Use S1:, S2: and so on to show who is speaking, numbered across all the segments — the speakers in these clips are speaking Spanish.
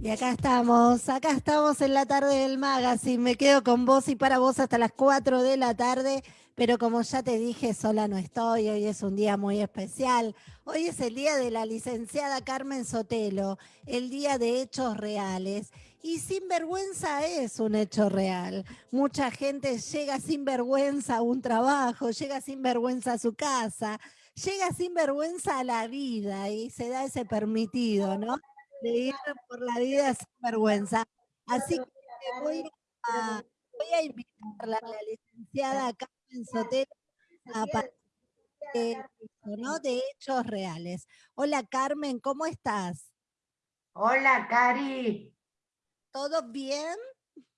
S1: Y acá estamos, acá estamos en la tarde del magazine. Me quedo con vos y para vos hasta las 4 de la tarde, pero como ya te dije, sola no estoy. Hoy es un día muy especial. Hoy es el día de la licenciada Carmen Sotelo, el día de hechos reales. Y sin vergüenza es un hecho real. Mucha gente llega sin vergüenza a un trabajo, llega sin vergüenza a su casa, llega sin vergüenza a la vida y se da ese permitido, ¿no? de ir por la vida sin vergüenza. Así que voy a, voy a invitarla a la licenciada Carmen Sotero a partir ¿no? de hechos reales. Hola Carmen, ¿cómo estás?
S2: Hola Cari.
S1: ¿Todo bien?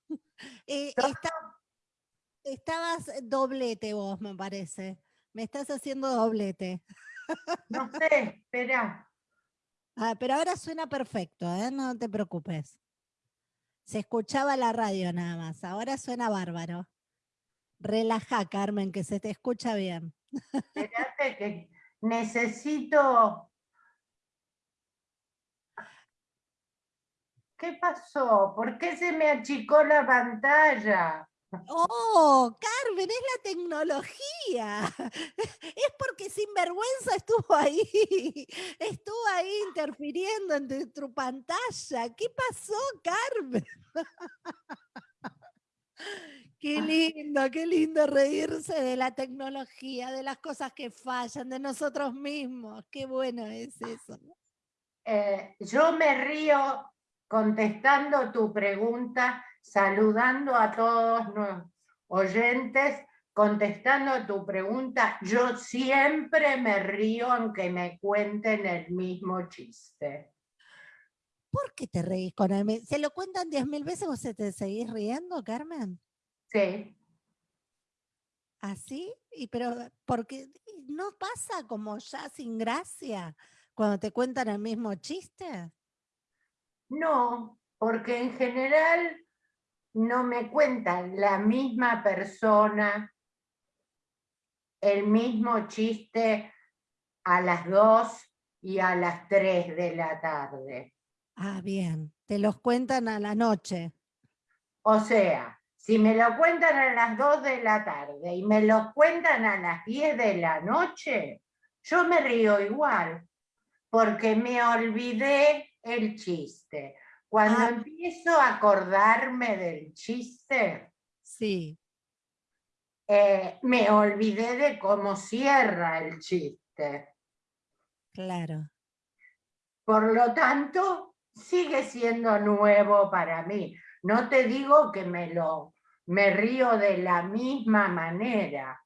S1: Eh, estabas doblete vos, me parece. Me estás haciendo doblete.
S2: No sé, espera.
S1: Ah, pero ahora suena perfecto, ¿eh? no te preocupes. Se escuchaba la radio nada más, ahora suena bárbaro. Relaja, Carmen, que se te escucha bien.
S2: Espérate que necesito... ¿Qué pasó? ¿Por qué se me achicó la pantalla?
S1: Oh, Carmen, es la tecnología. Es porque sinvergüenza estuvo ahí. Estuvo ahí interfiriendo en tu pantalla. ¿Qué pasó, Carmen? Qué lindo, qué lindo reírse de la tecnología, de las cosas que fallan, de nosotros mismos. Qué bueno es eso.
S2: Eh, yo me río contestando tu pregunta saludando a todos los oyentes, contestando a tu pregunta, yo siempre me río aunque me cuenten el mismo chiste.
S1: ¿Por qué te reís con él? ¿Se lo cuentan diez mil veces o se te seguís riendo, Carmen?
S2: Sí.
S1: ¿Así? y pero porque no pasa como ya sin gracia cuando te cuentan el mismo chiste.
S2: No, porque en general no me cuentan la misma persona el mismo chiste a las 2 y a las 3 de la tarde.
S1: Ah, bien. Te los cuentan a la noche.
S2: O sea, si me lo cuentan a las 2 de la tarde y me lo cuentan a las 10 de la noche, yo me río igual, porque me olvidé el chiste. Cuando ah. empiezo a acordarme del chiste,
S1: sí.
S2: Eh, me olvidé de cómo cierra el chiste.
S1: Claro.
S2: Por lo tanto, sigue siendo nuevo para mí. No te digo que me lo me río de la misma manera,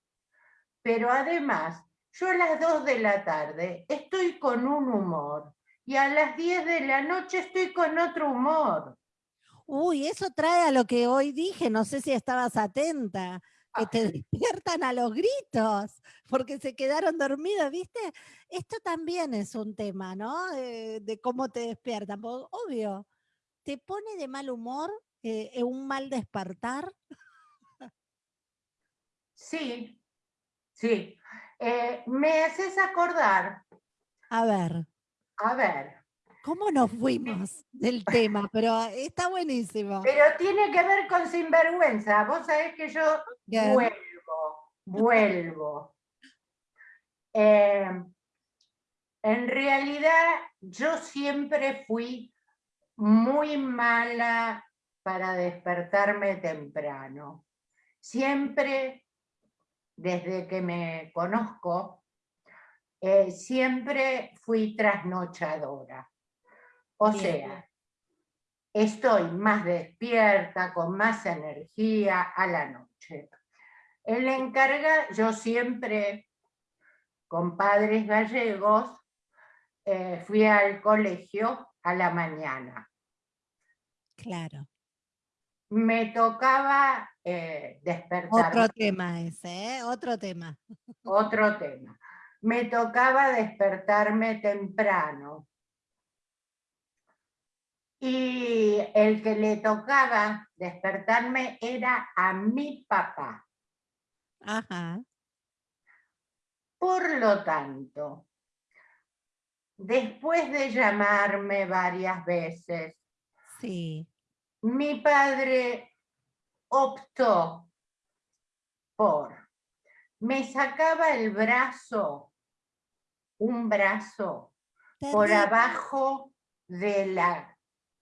S2: pero además, yo a las dos de la tarde estoy con un humor y a las 10 de la noche estoy con otro humor.
S1: Uy, eso trae a lo que hoy dije, no sé si estabas atenta, que te despiertan a los gritos, porque se quedaron dormidos, ¿viste? Esto también es un tema, ¿no? De, cómo te despiertan, obvio, ¿te pone de mal humor eh, un mal despertar?
S2: Sí, sí. Eh, me haces acordar.
S1: A ver.
S2: A ver.
S1: ¿Cómo nos fuimos del tema? Pero está buenísimo.
S2: Pero tiene que ver con sinvergüenza. Vos sabés que yo vuelvo, vuelvo. Eh, en realidad, yo siempre fui muy mala para despertarme temprano. Siempre, desde que me conozco, eh, siempre fui trasnochadora. O sea, estoy más despierta, con más energía a la noche. El encarga, yo siempre, con padres gallegos, eh, fui al colegio a la mañana.
S1: Claro.
S2: Me tocaba eh, despertar.
S1: Otro tema ese, ¿eh? Otro tema.
S2: Otro tema me tocaba despertarme temprano. Y el que le tocaba despertarme era a mi papá.
S1: Ajá.
S2: Por lo tanto, después de llamarme varias veces,
S1: Sí.
S2: mi padre optó por, me sacaba el brazo, un brazo, por abajo de la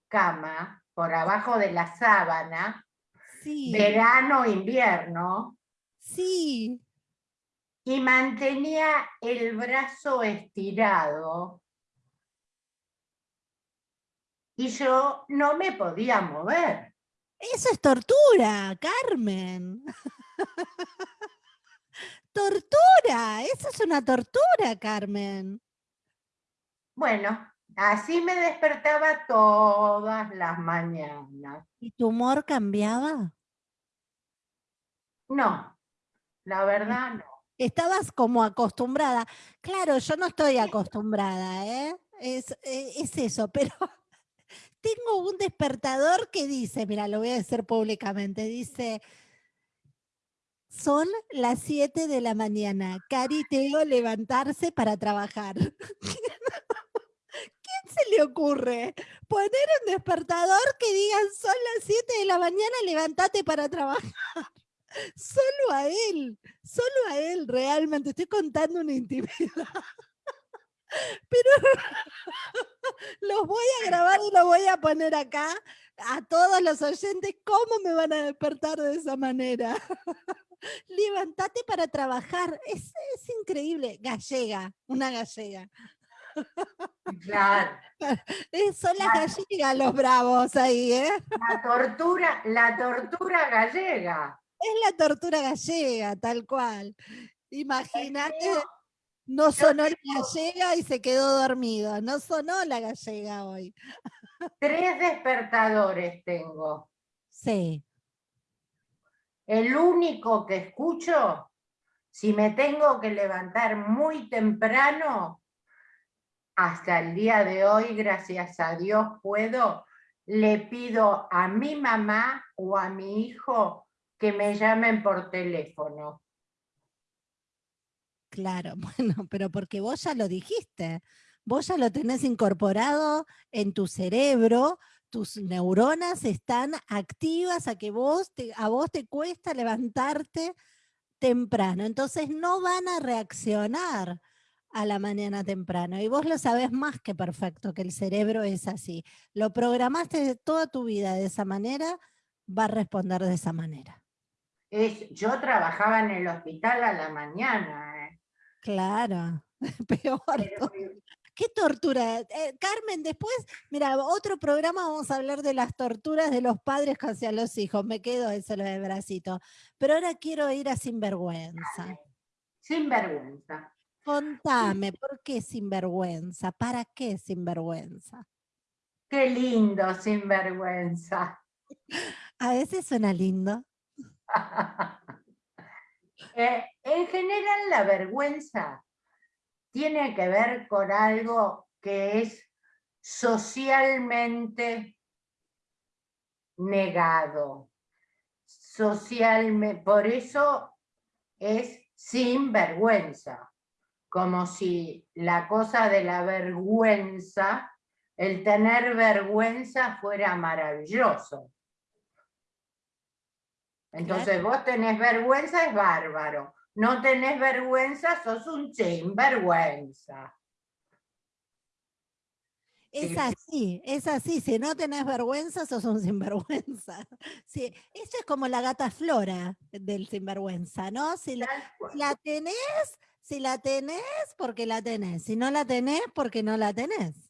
S2: cama, por abajo de la sábana,
S1: Sí.
S2: verano, invierno,
S1: Sí.
S2: y mantenía el brazo estirado y yo no me podía mover.
S1: Eso es tortura, Carmen. tortura, eso es una tortura, Carmen.
S2: Bueno, así me despertaba todas las mañanas.
S1: ¿Y tu humor cambiaba?
S2: No, la verdad no.
S1: Estabas como acostumbrada. Claro, yo no estoy acostumbrada, ¿eh? Es, eh, es eso, pero tengo un despertador que dice, mira, lo voy a decir públicamente, dice, son las 7 de la mañana, Cari Teo levantarse para trabajar. ¿Quién se le ocurre poner un despertador que digan son las 7 de la mañana, levántate para trabajar? Solo a él, solo a él realmente, estoy contando una intimidad. Pero los voy a grabar y los voy a poner acá a todos los oyentes, ¿cómo me van a despertar de esa manera? Levantate para trabajar, es, es increíble, gallega, una gallega.
S2: Claro,
S1: Eh, son las gallegas los bravos ahí, ¿eh?
S2: la tortura, la tortura gallega.
S1: Es la tortura gallega, tal cual. Imagínate, no sonó la gallega y se quedó dormido. No sonó la gallega hoy.
S2: Tres despertadores tengo.
S1: Sí,
S2: El único que escucho, si me tengo que levantar muy temprano, hasta el día de hoy, gracias a Dios, puedo, le pido a mi mamá o a mi hijo que me llamen por teléfono.
S1: claro, bueno, pero porque vos ya lo dijiste. Vos ya lo tenés incorporado en tu cerebro, tus neuronas están activas a que vos te, a vos te cuesta levantarte temprano. Entonces no van a reaccionar a la mañana temprano. Y vos lo sabés más que perfecto, que el cerebro es así. Lo programaste de toda tu vida de esa manera, va a responder de esa manera.
S2: Es, yo trabajaba en el hospital a la mañana. ¿eh?
S1: Claro, peor.
S2: Pero-
S1: Qué tortura. Eh, Carmen, después, mira, otro programa vamos a hablar de las torturas de los padres hacia los hijos. Me quedo ese lo de bracito. Pero ahora quiero ir a Sinvergüenza.
S2: Sin vergüenza.
S1: Contame, ¿por qué sinvergüenza? ¿Para qué sinvergüenza?
S2: Qué lindo, sin vergüenza.
S1: A veces suena lindo.
S2: Eh, en general la vergüenza tiene que ver con algo que es socialmente negado. Socialmente, por eso es sin vergüenza, como si la cosa de la vergüenza, el tener vergüenza fuera maravilloso. Entonces vos tenés vergüenza, es bárbaro. No tenés vergüenza, sos un sinvergüenza.
S1: Es
S2: Sí.
S1: así, es así. Si no tenés vergüenza, sos un sinvergüenza. Sí, eso es como la gata flora del sinvergüenza, ¿no? Si la, la tenés, si la tenés, porque la tenés. Si no la tenés, porque no la tenés.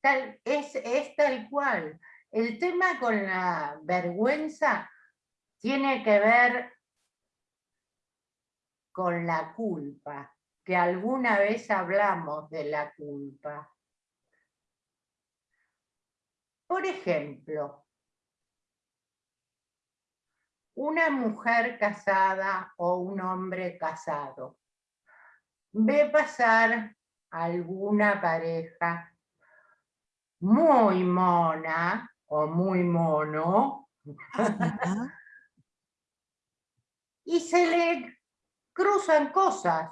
S2: Tal- es, es tal cual. El tema con la vergüenza tiene que ver con la culpa, que alguna vez hablamos de la culpa. Por ejemplo, una mujer casada o un hombre casado ve pasar alguna pareja muy mona o muy mono y se le cruzan cosas.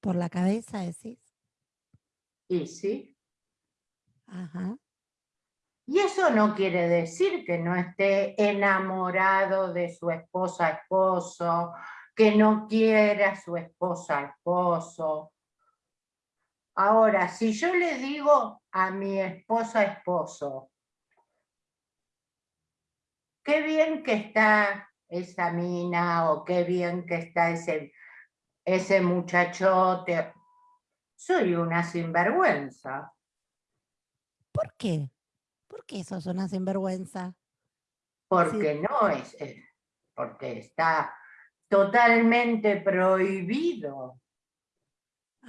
S1: ¿Por la cabeza decís?
S2: Y sí.
S1: Ajá.
S2: Y eso no quiere decir que no esté enamorado de su esposa esposo, que no quiera a su esposa esposo. Ahora, si yo le digo a mi esposa esposo, qué bien que está esa mina o qué bien que está ese, ese muchachote, soy una sinvergüenza.
S1: ¿Por qué? ¿Por qué sos una sinvergüenza?
S2: Porque no es, porque está totalmente prohibido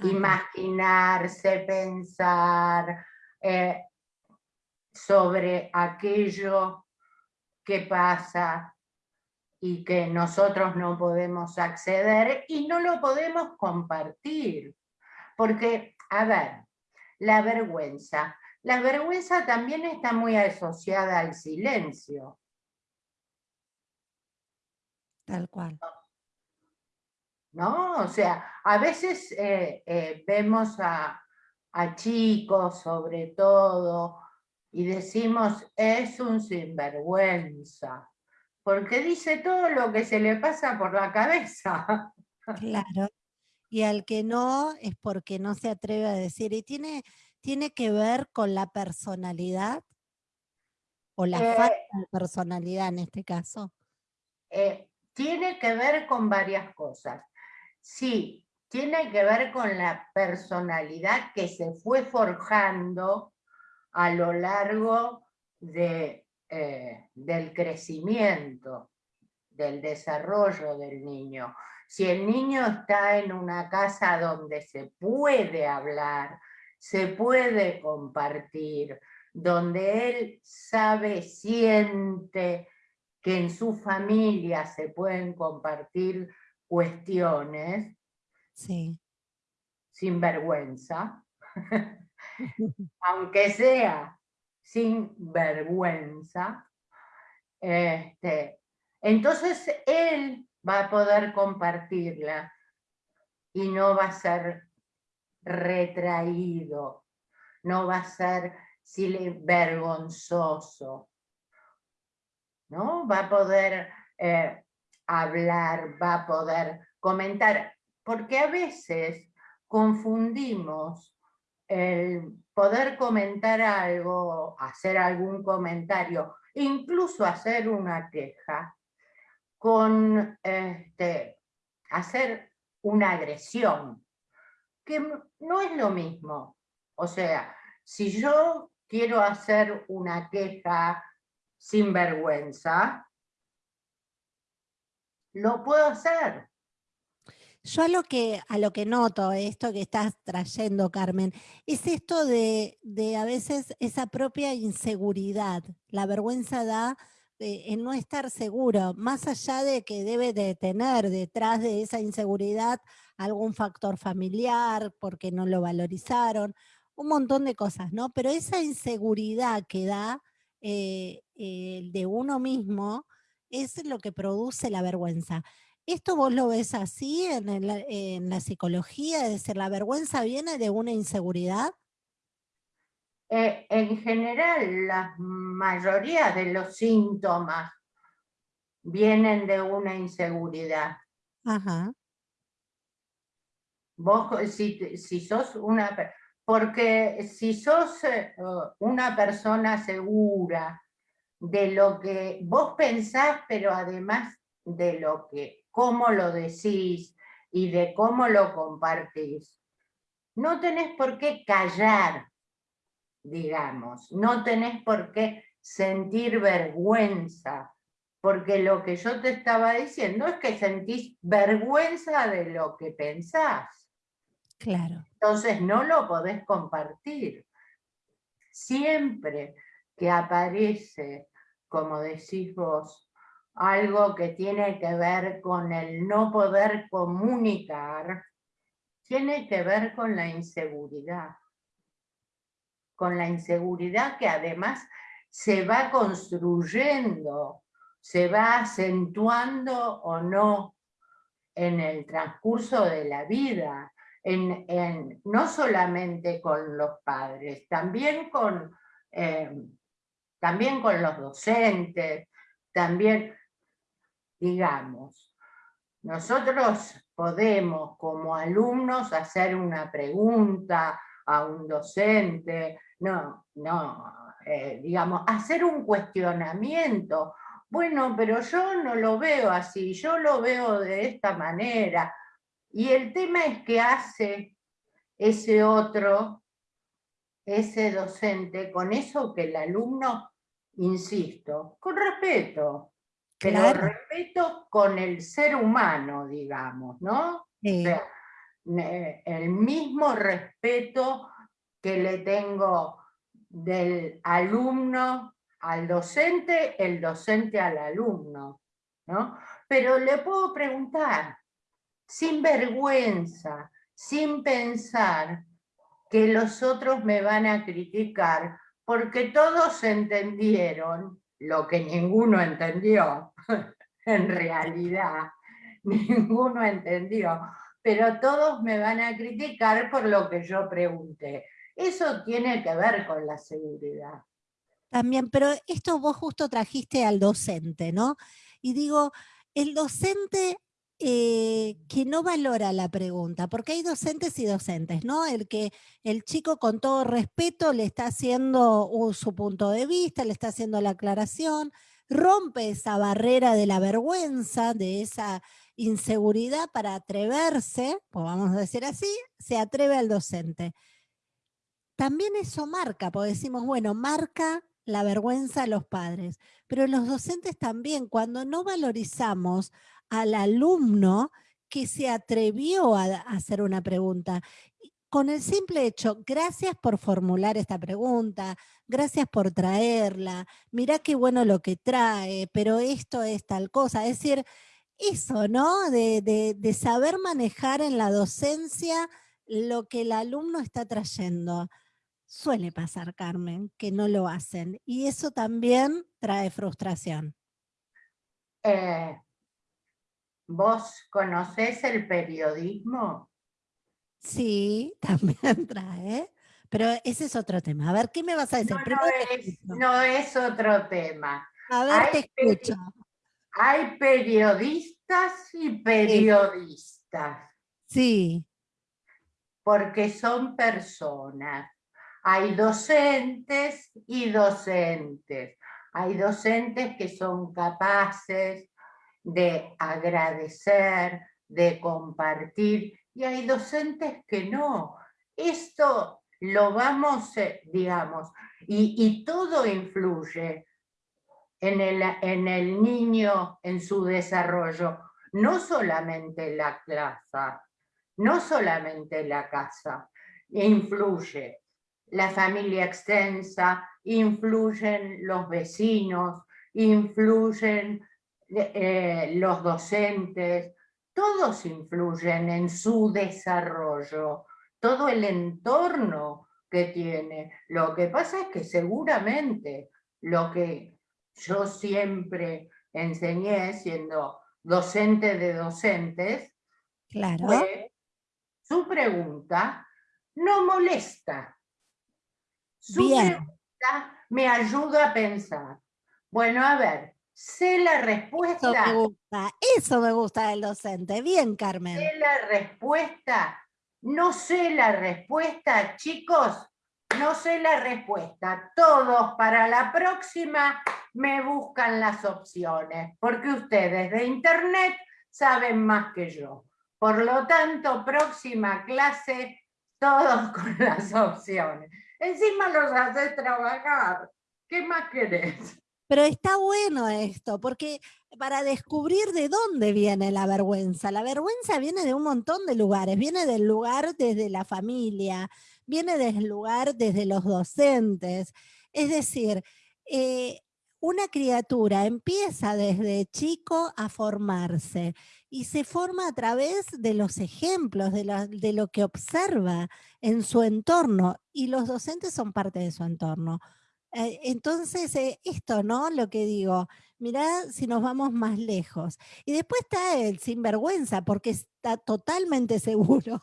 S2: imaginarse, pensar eh, sobre aquello que pasa y que nosotros no podemos acceder y no lo podemos compartir. Porque, a ver, la vergüenza la vergüenza también está muy asociada al silencio.
S1: Tal cual.
S2: ¿No? O sea, a veces eh, eh, vemos a, chicos sobre todo y decimos, es un sinvergüenza, porque dice todo lo que se le pasa por la cabeza.
S1: Claro, y al que no es porque no se atreve a decir, y tiene, tiene que ver con la personalidad o la
S2: eh,
S1: falta de personalidad en este caso?
S2: Eh, tiene que ver con varias cosas. Sí, tiene que ver con la personalidad que se fue forjando a lo largo de, eh, del crecimiento, del desarrollo del niño. Si el niño está en una casa donde se puede hablar, se puede compartir, donde él sabe, siente que en su familia se pueden compartir cuestiones,
S1: sí.
S2: sin vergüenza, aunque sea sin vergüenza, este, entonces él va a poder compartirla y no va a ser retraído, no va a ser vergonzoso, ¿no? Va a poder eh, hablar, va a poder comentar, porque a veces confundimos el poder comentar algo, hacer algún comentario, incluso hacer una queja, con este, hacer una agresión que no es lo mismo. O sea, si yo quiero hacer una queja sin vergüenza, lo puedo hacer.
S1: Yo a lo que, a lo que noto, esto que estás trayendo, Carmen, es esto de, de a veces esa propia inseguridad. La vergüenza da eh, en no estar seguro, más allá de que debe de tener detrás de esa inseguridad algún factor familiar, porque no lo valorizaron, un montón de cosas, ¿no? Pero esa inseguridad que da eh, de uno mismo es lo que produce la vergüenza. ¿Esto vos lo ves así en, la psicología? Es decir, ¿la vergüenza viene de una inseguridad?
S2: Eh, en general, la mayoría de los síntomas vienen de una inseguridad.
S1: Ajá.
S2: Vos, si, si sos una... Porque si sos eh, una persona segura de lo que vos pensás, pero además de lo que, cómo lo decís y de cómo lo compartís, no tenés por qué callar, digamos, no tenés por qué sentir vergüenza, porque lo que yo te estaba diciendo es que sentís vergüenza de lo que pensás.
S1: Claro.
S2: Entonces no lo podés compartir. Siempre que aparece, como decís vos, algo que tiene que ver con el no poder comunicar, tiene que ver con la inseguridad. Con la inseguridad que además se va construyendo, se va acentuando o no en el transcurso de la vida en, no solamente con los padres, también con, eh, también con los docentes, también, digamos, nosotros podemos como alumnos hacer una pregunta a un docente, no, no, eh, digamos, hacer un cuestionamiento. Bueno, pero yo no lo veo así, yo lo veo de esta manera. Y el tema es que hace ese otro, ese docente, con eso que el alumno, insisto, con respeto, pero respeto con el ser humano, digamos, ¿no? O sea, el mismo respeto que le tengo del alumno al docente, el docente al alumno, ¿no? Pero le puedo preguntar, sin vergüenza, sin pensar que los otros me van a criticar, porque todos entendieron lo que ninguno entendió, en realidad, ninguno entendió, pero todos me van a criticar por lo que yo pregunté. Eso tiene que ver con la seguridad.
S1: También, pero esto vos justo trajiste al docente, ¿no? Y digo, el docente eh, que no valora la pregunta, porque hay docentes y docentes, ¿no? El que el chico con todo respeto le está haciendo su punto de vista, le está haciendo la aclaración, rompe esa barrera de la vergüenza, de esa inseguridad para atreverse, pues vamos a decir así, se atreve al docente. También eso marca, porque decimos, bueno, marca la vergüenza a los padres, pero los docentes también, cuando no valorizamos al alumno que se atrevió a, hacer una pregunta. Con el simple hecho, gracias por formular esta pregunta, gracias por traerla, mirá qué bueno lo que trae, pero esto es tal cosa. Es decir, eso, ¿no? De, de saber manejar en la docencia lo que el alumno está trayendo. Suele pasar, Carmen, que no lo hacen. Y eso también trae frustración.
S2: Eh, ¿Vos conocés el periodismo?
S1: Sí, también trae, pero ese es otro tema. A ver, ¿qué me vas a decir?
S2: No, es, otro tema.
S1: A ver, te escucho.
S2: Hay periodistas y periodistas.
S1: Sí.
S2: Porque son personas. Hay docentes y docentes. Hay docentes que son capaces de agradecer, de compartir, y hay docentes que no. Esto lo vamos, eh, digamos, y, todo influye en el, en el niño, en su desarrollo, no solamente la clase, no solamente la casa, influye la familia extensa, influyen los vecinos, influyen eh, los docentes, todos influyen en su desarrollo, todo el entorno que tiene. Lo que pasa es que seguramente lo que yo siempre enseñé siendo docente de docentes,
S1: claro.
S2: su pregunta no molesta. Su pregunta me ayuda a pensar. Bueno, a ver, sé la respuesta.
S1: Eso me gusta, eso me gusta del docente. Bien, Carmen.
S2: Sé la respuesta. No sé la respuesta, chicos. No sé la respuesta. Todos para la próxima me buscan las opciones, porque ustedes de internet saben más que yo. Por lo tanto, próxima clase, todos con las opciones. Encima los haces trabajar. ¿Qué más querés?
S1: Pero está bueno esto, porque para descubrir de dónde viene la vergüenza. La vergüenza viene de un montón de lugares, viene del lugar desde la familia, viene del lugar desde los docentes. Es decir, eh, una criatura empieza desde chico a formarse y se forma a través de los ejemplos, de, de lo que observa en su entorno y los docentes son parte de su entorno. Eh, entonces, eh, esto, ¿no? Lo que digo, mirá si nos vamos más lejos. Y después está el sinvergüenza, porque está totalmente seguro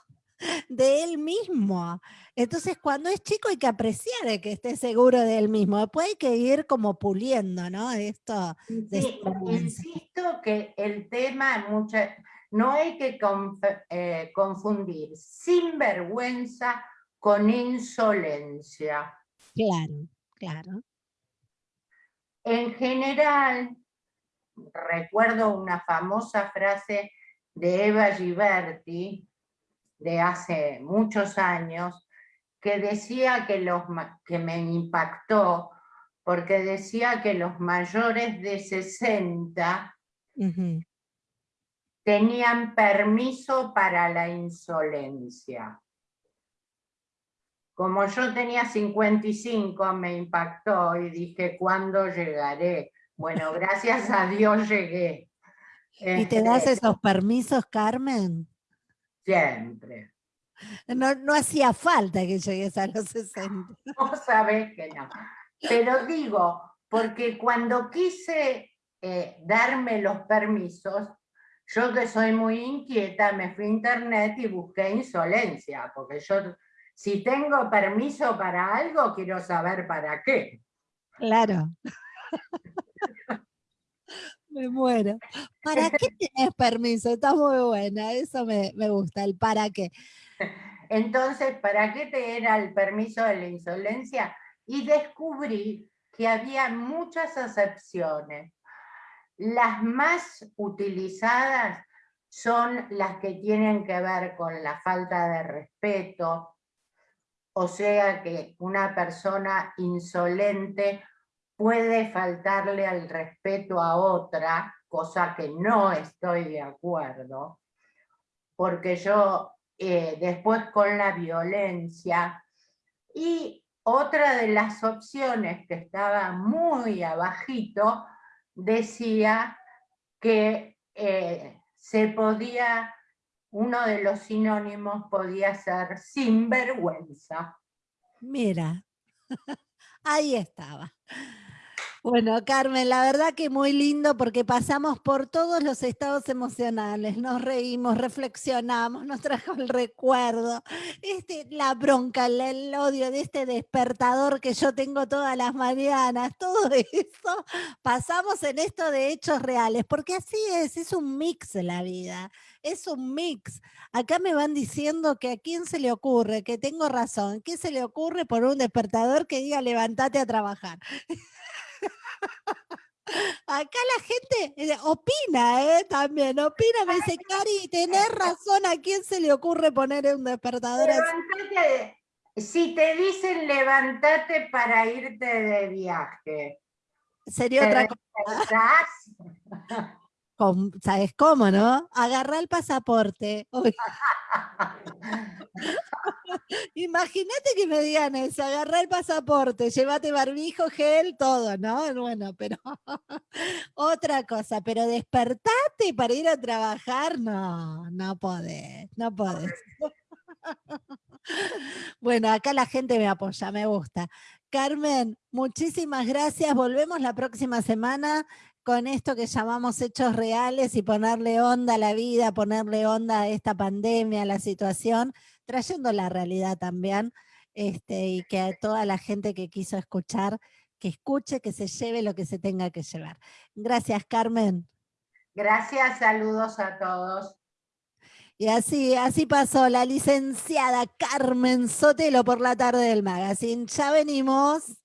S1: de él mismo. Entonces, cuando es chico hay que apreciar que esté seguro de él mismo. Después hay que ir como puliendo, ¿no? Esto.
S2: insisto que el tema no hay que eh, confundir sinvergüenza con insolencia.
S1: Claro, claro.
S2: En general, recuerdo una famosa frase de Eva Giberti de hace muchos años, que decía que, los, que me impactó, porque decía que los mayores de 60 tenían permiso para la insolencia. Como yo tenía 55, me impactó y dije, ¿cuándo llegaré? Bueno, gracias a Dios llegué.
S1: ¿Y te das este esos permisos, Carmen?
S2: Siempre.
S1: No, no hacía falta que llegues a los 60.
S2: No sabes que no. Pero digo, porque cuando quise eh, darme los permisos, yo que soy muy inquieta, me fui a internet y busqué insolencia, porque yo, si tengo permiso para algo, quiero saber para qué.
S1: Claro. Me muero. ¿Para qué tienes permiso? Está muy buena, eso me, gusta, el para qué.
S2: Entonces, ¿para qué te era el permiso de la insolencia? Y descubrí que había muchas excepciones. Las más utilizadas son las que tienen que ver con la falta de respeto, o sea que una persona insolente puede faltarle al respeto a otra, cosa que no estoy de acuerdo, porque yo eh, después con la violencia, y otra de las opciones que estaba muy abajito, decía que eh, se podía, uno de los sinónimos podía ser sinvergüenza.
S1: Mira, ahí estaba. Bueno, Carmen, la verdad que muy lindo porque pasamos por todos los estados emocionales, nos reímos, reflexionamos, nos trajo el recuerdo, este, la bronca, el, odio de este despertador que yo tengo todas las mañanas, todo eso, pasamos en esto de hechos reales, porque así es, es un mix la vida, es un mix. Acá me van diciendo que a quién se le ocurre, que tengo razón, ¿qué se le ocurre por un despertador que diga levántate a trabajar? Acá la gente eh, opina, ¿eh? También opina, me dice, Cari, tenés razón, ¿a quién se le ocurre poner un despertador
S2: Si te dicen levántate para irte de viaje.
S1: Sería otra cosa. ¿Sabes cómo, no? Agarra el pasaporte. Imagínate que me digan eso, agarra el pasaporte, llévate barbijo, gel, todo, ¿no? Bueno, pero otra cosa, pero despertate para ir a trabajar, no, no podés, no podés. Bueno, acá la gente me apoya, me gusta. Carmen, muchísimas gracias. Volvemos la próxima semana con esto que llamamos hechos reales y ponerle onda a la vida, ponerle onda a esta pandemia, a la situación, trayendo la realidad también, este, y que a toda la gente que quiso escuchar, que escuche, que se lleve lo que se tenga que llevar. Gracias, Carmen.
S2: Gracias, saludos a todos.
S1: Y así, así pasó la licenciada Carmen Sotelo por la tarde del magazine. Ya venimos.